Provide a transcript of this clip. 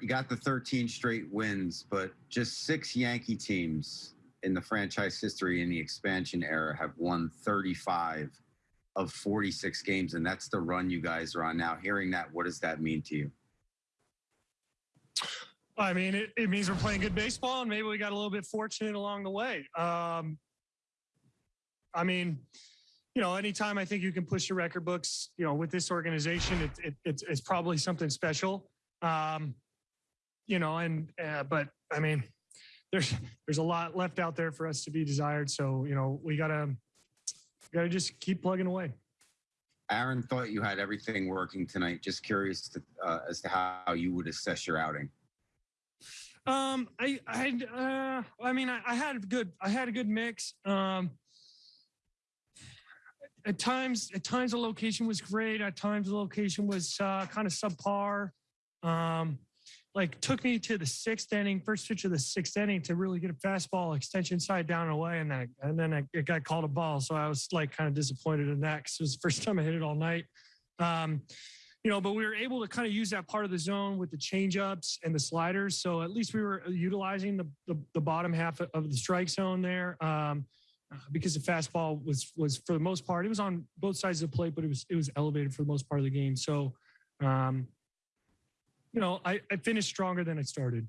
You got the 13 straight wins, but just six Yankee teams in the franchise history in the expansion era have won 35 of 46 games, and that's the run you guys are on now. Hearing that, what does that mean to you? I mean, it, it means we're playing good baseball, and maybe we got a little bit fortunate along the way. Um, I mean, you know, anytime I think you can push your record books, you know, with this organization, it, it, it's, it's probably something special. Um, you know, and uh, but I mean, there's there's a lot left out there for us to be desired. So you know, we gotta gotta just keep plugging away. Aaron thought you had everything working tonight. Just curious to, uh, as to how you would assess your outing. Um, I, I, uh, I mean, I, I had a good, I had a good mix. Um, at times, at times the location was great. At times the location was uh, kind of subpar. Um, like took me to the sixth inning, first pitch of the sixth inning to really get a fastball extension side down and away, and then and then it got called a ball. So I was like kind of disappointed in that because it was the first time I hit it all night. Um, you know, but we were able to kind of use that part of the zone with the changeups and the sliders. So at least we were utilizing the the, the bottom half of the strike zone there. Um, because the fastball was was for the most part it was on both sides of the plate, but it was it was elevated for the most part of the game. So um, you know, I, I finished stronger than I started.